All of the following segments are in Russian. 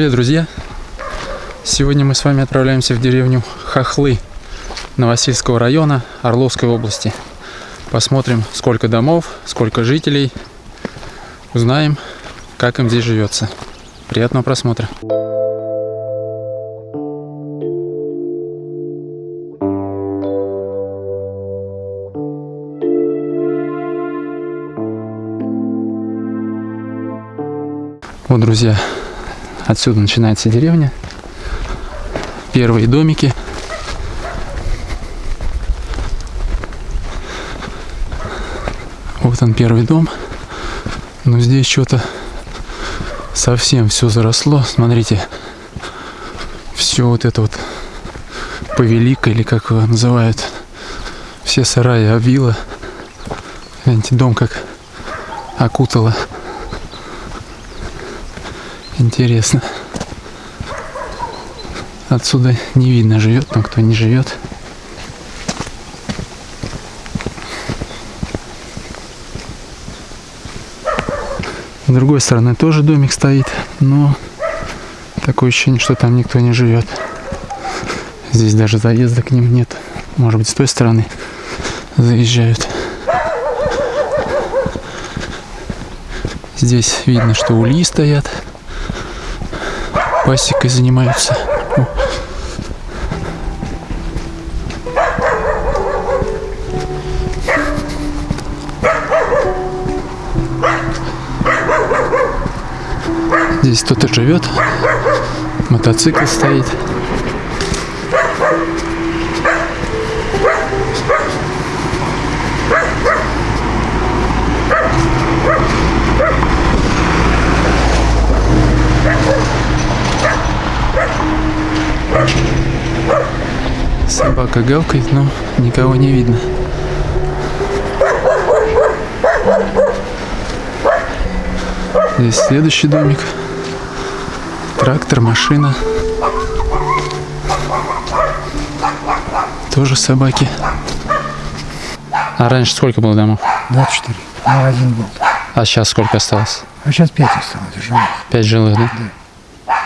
Привет, друзья! Сегодня мы с вами отправляемся в деревню Хохлы Новосильского района Орловской области. Посмотрим, сколько домов, сколько жителей. Узнаем, как им здесь живется. Приятного просмотра! Вот, друзья, отсюда начинается деревня. Первые домики. Вот он первый дом. Но здесь что-то совсем все заросло. Смотрите, все вот это вот повелика или как его называют. Все сараи обвило. Гляньте, дом как окутало. Интересно. Отсюда не видно, живет там кто не живет. С другой стороны тоже домик стоит, но такое ощущение, что там никто не живет. Здесь даже заезда к ним нет. Может быть, с той стороны заезжают. Здесь видно, что ульи стоят пасекой занимаются. Здесь кто-то живет, мотоцикл стоит. Собака гавкает, но никого не видно. Здесь следующий домик. Трактор, машина. Тоже собаки. А раньше сколько было домов? 24. Ну, один был. А сейчас сколько осталось? А сейчас 5 осталось живых. Пять жилых, да?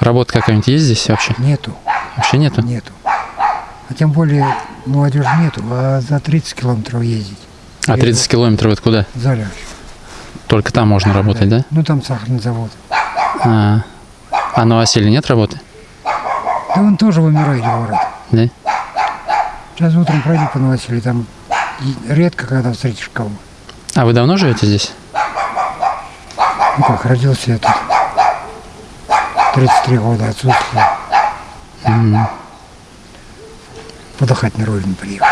Работа какая-нибудь есть здесь вообще? Нету, Вообще нету? нету. А тем более молодежи нету, а за 30 километров ездить. А 30 километров это куда? Заряж. Только там можно работать, да? Ну там сахарный завод. А, а на Василия нет работы? Да он тоже вымирает город. Да? Сейчас утром пройди по Новосилию, там редко когда встретишь кого. А вы давно живете здесь? Ну как, родился я тут. 33 года отсутствовал. Подыхать на родину приехал.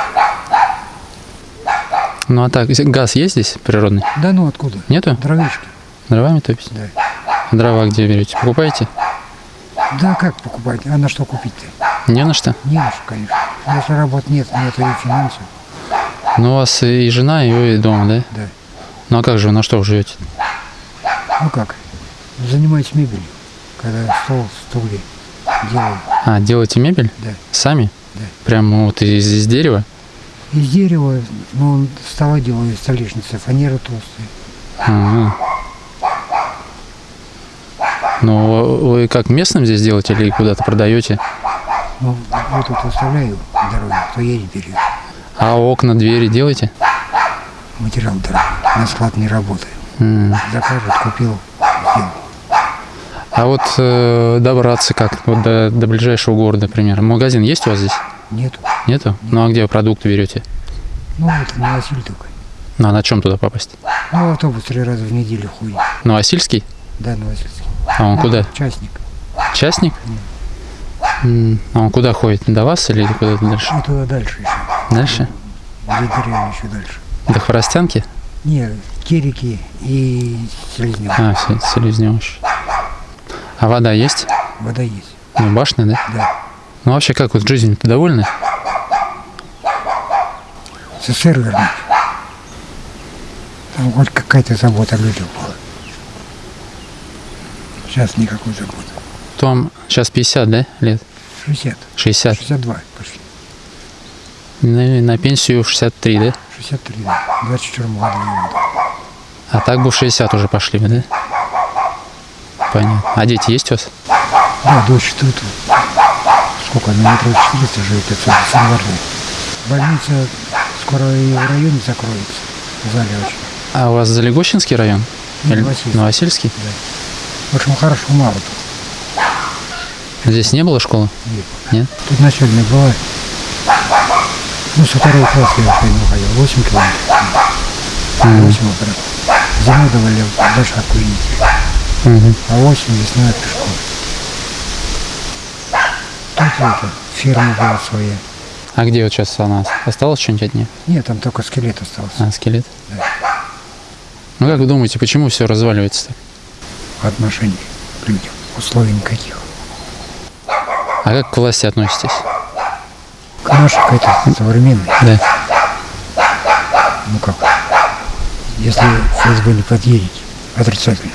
Ну а так, газ есть здесь природный? Да ну откуда? Нету? Дровишки. Дровами топите? Да. А дрова где берете? Покупаете? Да как покупать? А на что купить-то? Не на что? Не на что, конечно. Если работы нет, нет и финансов. Ну у вас и жена, и вы дома, да? Да. Ну а как же вы, на что вы живете? Ну как? Занимаюсь мебелью. Когда стол, стулья делаю. А, делаете мебель? Да. Сами? Да. Прямо вот из, из дерева? Из дерева, ну, стола делаю из столешницы, фанера толстая. Ага. Ну, вы как местным здесь делаете или куда-то продаете? Ну, вот тут оставляю дороги, кто едет, берет. А окна, двери делаете? Материал дорогой. На склад не работаю. М. Закажут, купил. А вот э, добраться как? Вот до, до ближайшего города, например. Магазин есть у вас здесь? Нету. Нету? Ну а где вы продукты берете? Ну, вот на Василь только. Ну а на чем туда попасть? Ну, автобус три раза в неделю ходит. Новосильский? Да, Новосильский. А он куда? Частник. Частник? М, А он куда ходит? До вас или куда-то дальше? Ну, туда дальше еще. Дальше? Где деревья еще дальше. До Хворостянки? Не, Керики и Селезнев. А, все, Селезневыч. А вода есть? Вода есть. Ну, башня, да? Да. Ну, вообще, как вот жизнью-то довольны? СССР вернуть. Там хоть какая-то забота о людях была. Сейчас никакой заботы. Том сейчас 50, да, лет? 60. 60. 62 пошли. На, на пенсию в 63, да? 63, да. 24 года. А так бы в 60 уже пошли бы, да? Понятно. А дети есть у вас? Да, дочь тут. Сколько, на метров 400 живет отсюда, с Январной. Больница скоро и в районе закроется. В зале очень. А у вас Залегощинский район? Или Новосильский. Новосильский? В общем, хорошо, мало тут. Здесь не было школы? Нет. Нет? Тут начальная была. Ну, со второго класса я в школу ходил. 8 километров. 8 утра. Зимой давали лошадку видеть. Мгм. А осень весной пешком. Тут это, ферма была своя. А где вот сейчас она? Осталось что-нибудь от нее? Нет, там только скелет остался. А, скелет? Да. Ну как вы думаете, почему все разваливается так? Отношений к людям. Условий никаких. А как к власти относитесь? К нашей какой-то современной. Да. Ну как? Если ФСБ не подъедет, отрицательно.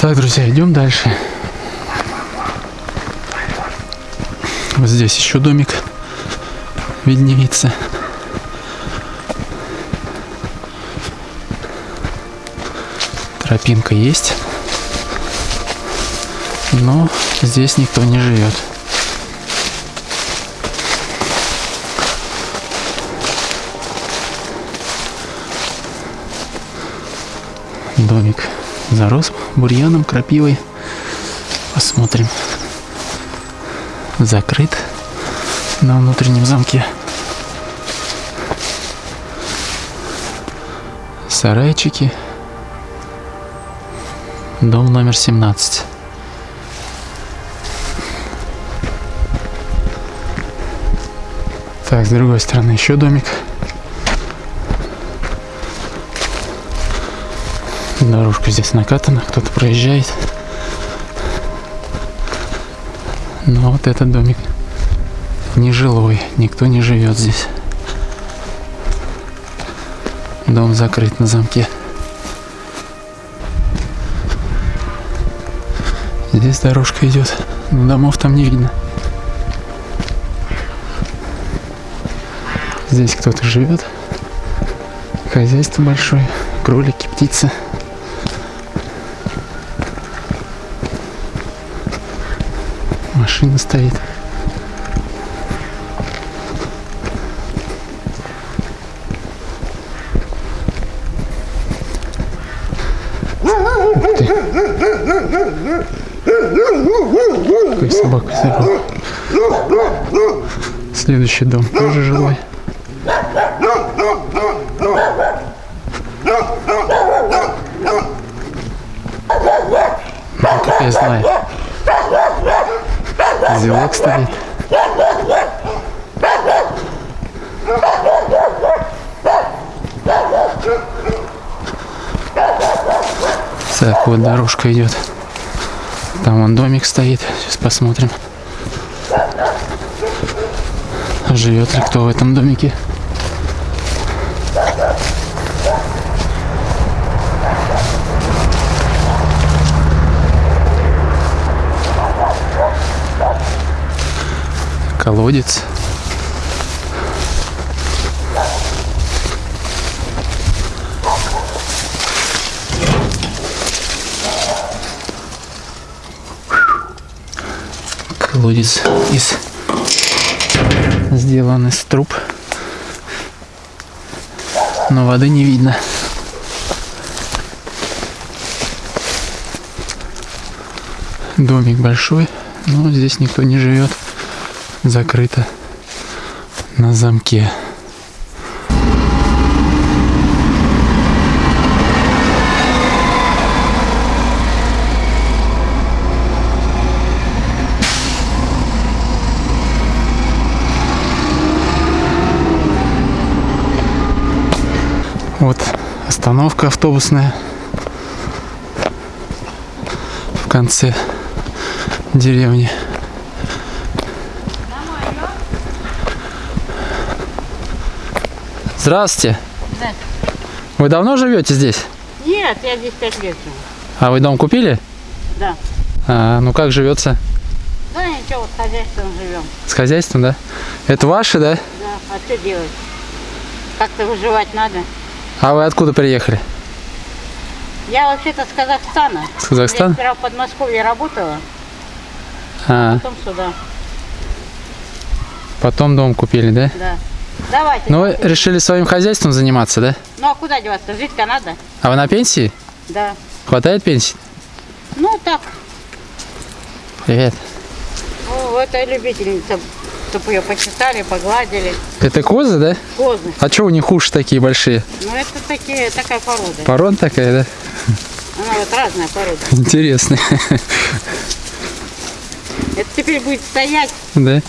Так, друзья, идем дальше. Вот здесь еще домик виднеется. Тропинка есть. Но здесь никто не живет. Домик зарос бурьяном, крапивой. Посмотрим. Закрыт на внутреннем замке. Сарайчики. Дом номер 17. Так, с другой стороны еще домик. Дорожка здесь накатана, кто-то проезжает. Но вот этот домик нежилой, никто не живет здесь. Дом закрыт на замке. Здесь дорожка идет, но домов там не видно. Здесь кто-то живет. Хозяйство большое, кролики, птицы. Машина стоит. Ух ты. Какой собака здоровый. Следующий дом тоже жилой. Ну, как я знаю. Зелок стоит. Так, вот дорожка идет. Там вон домик стоит. Сейчас посмотрим. Живет ли кто в этом домике? Колодец. Колодец из сделан из труб, но воды не видно. Домик большой, но здесь никто не живет закрыто на замке. Вот остановка автобусная в конце деревни. Здравствуйте. Да. Вы давно живете здесь? Нет, я здесь пять лет живу. А вы дом купили? Да. А, ну как живется? Да ничего, вот хозяйством живем. С хозяйством, да? Это ваше, да? Да, а что делать? Как-то выживать надо. А вы откуда приехали? Я вообще-то с Казахстана. С Казахстана? Я сперва в Подмосковье работала, А, потом сюда. потом дом купили, да? Да. Давайте. Ну, вы решили своим хозяйством заниматься, да? Ну а куда деваться? Жить-то надо. А вы на пенсии? Да. Хватает пенсии? Ну так, Привет. ну, это любительница, чтобы ее почесали, погладили. Это козы, да? Козы. А что у них уши такие большие? Ну это такие, такая порода. Порон такая, да? Она вот разная порода. Интересная. Это теперь будет стоять Да?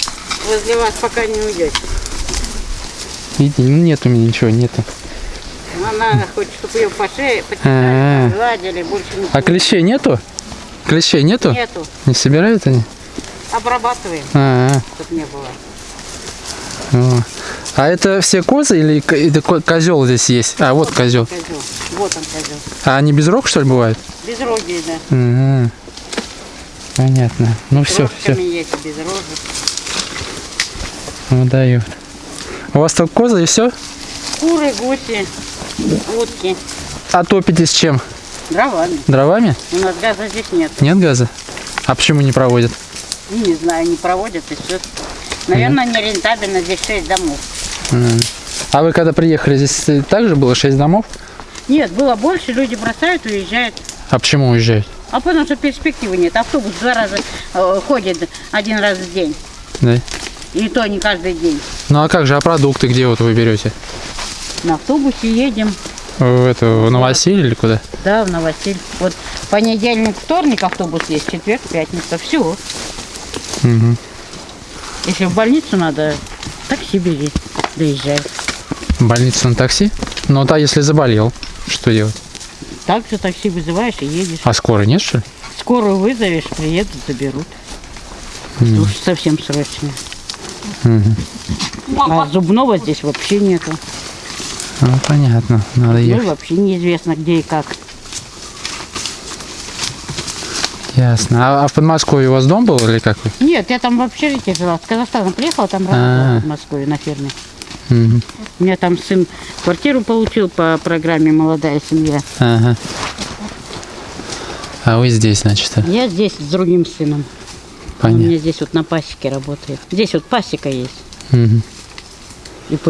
возле вас, пока не уйдете. Видите, ну нет у меня ничего, нету. Она хочет, чтобы ее по шее А-а-а. почесали, погладили, больше ничего. А клещей нету? Клещей нету? Нету. Не собирают они? Обрабатываем, А, чтобы не было. -а. а это все козы или козел здесь есть? А, вот козел. Козел. Вот он козел. А они без рог, что ли, бывают? Безрогие, да. Ага. Понятно. Ну все, Рожками все. есть, без рожек. Ну даю. У вас только козы и все? Куры, гуси, утки. А топитесь чем? Дровами. Дровами? У нас газа здесь нет. Нет газа? А почему не проводят? Не знаю, не проводят и все. Наверное, не рентабельно. Здесь 6 домов. А вы когда приехали, здесь также было 6 домов? Нет, было больше, люди бросают, уезжают. А почему уезжают? А потому что перспективы нет. Автобус два раза э, ходит один раз в день. Да. И то не каждый день. Ну а как же, а продукты где вот вы берете? На автобусе едем. В, это, в Новосиль или куда? Да, в Новосиль. Вот понедельник, вторник автобус есть, четверг, пятница. Все. Мгм. Если в больницу надо, такси бери, доезжай. В больницу на такси? Ну да, если заболел, что делать? Так же такси вызываешь и едешь. А скорой нет, что ли? Скорую вызовешь, приедут, заберут. Это уж совсем срочно. А зубного здесь вообще нету. Ну, понятно, надо Ну, ехать. вообще неизвестно, где и как. Ясно. А, а в Подмосковье у вас дом был или как? Нет, я там в общежитии жила. С Казахстана приехала, там А. работала в Москве на ферме. Мгм. У меня там сын квартиру получил по программе «Молодая семья». Ага. А вы здесь, значит, а? Я здесь с другим сыном. Он у понятно. меня здесь вот на пасеке работает. Здесь вот пасека есть. Мгм. ИП.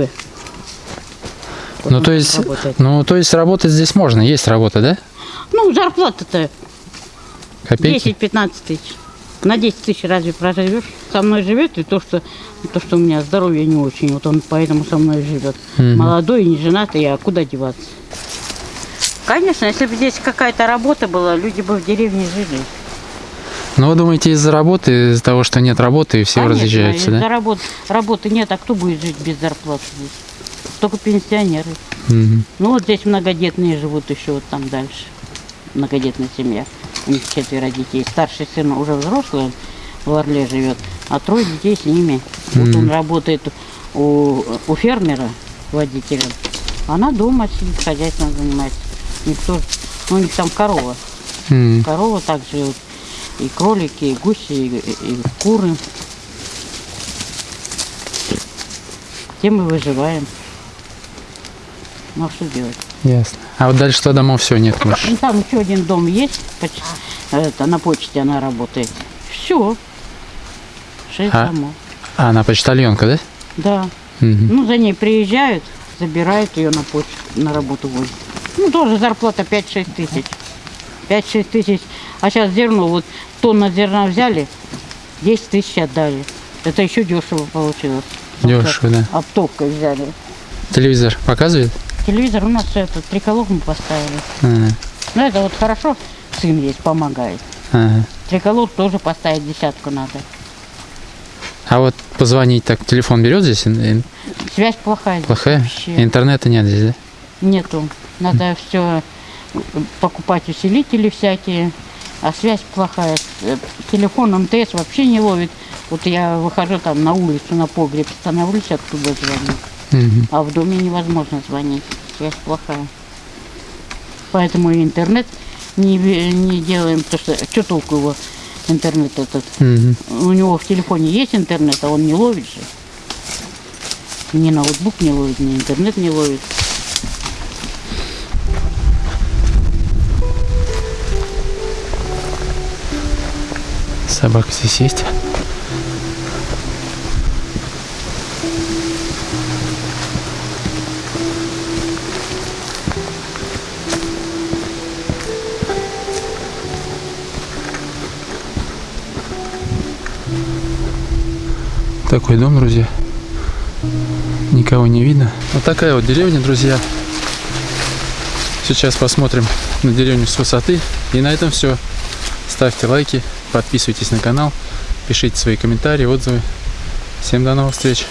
Вот Ну то есть, работает. ну то есть работать здесь можно, есть работа, да? Ну, зарплата-то Копейки? 10-15 тысяч. На 10 тысяч разве проживешь? Со мной живет и то, что, то, что у меня здоровье не очень. Вот он поэтому со мной живет. Мгм. Молодой, не женатый, а куда деваться? Конечно, если бы здесь какая-то работа была, люди бы в деревне жили. Ну вы думаете из-за работы, из-за того, что нет работы и все Конечно, разъезжаются, да? работ- работы нет, а кто будет жить без зарплаты здесь? Только пенсионеры. Мгм. Ну вот здесь многодетные живут еще вот там дальше. Многодетная семья. У них четверо детей. Старший сын уже взрослый, он в Орле живет, а трое детей с ними. Вот он работает у, у фермера водителем. Она дома сидит, хозяйством занимается. Никто, ну, у них там корова. М. Корова также вот, и кролики, и гуси, и, и куры. Тем мы выживаем. Ну а что делать? Ясно. А вот дальше что домов все нет больше. Ну, там еще один дом есть, поч- это, на почте она работает. Все. Шесть А? домов. А, она почтальонка, да? Да. Мгм. Ну, за ней приезжают, забирают ее на почту, на работу возят. Ну, тоже зарплата 5-6 тысяч. 5-6 тысяч. А сейчас зерно, вот тонна зерна взяли, 10 тысяч отдали. Это еще дешево получилось. Дешево, да. Оптовкой взяли. Телевизор показывает? Телевизор у нас это, триколог мы поставили. Ага. Ну, это вот хорошо, сын есть, помогает. Ага. Триколог тоже поставить десятку надо. А вот позвонить так, телефон берет здесь? Связь плохая. здесь Плохая? вообще. Интернета нет здесь, да? Нету. Надо все покупать усилители всякие, а связь плохая. Э, Телефон МТС вообще не ловит. Вот я выхожу там на улицу, на погреб, становлюсь, оттуда звоню. Мгм. А в доме невозможно звонить. Связь плохая. Поэтому и интернет не, не делаем, потому что что толку его интернет этот? Мгм. У него в телефоне есть интернет, а он не ловит же. Ни ноутбук не ловит, ни интернет не ловит. Собака здесь есть. Такой дом, друзья. Никого не видно. Вот такая вот деревня, друзья. Сейчас посмотрим на деревню с высоты. И на этом все. Ставьте лайки, подписывайтесь на канал, пишите свои комментарии, отзывы. Всем до новых встреч.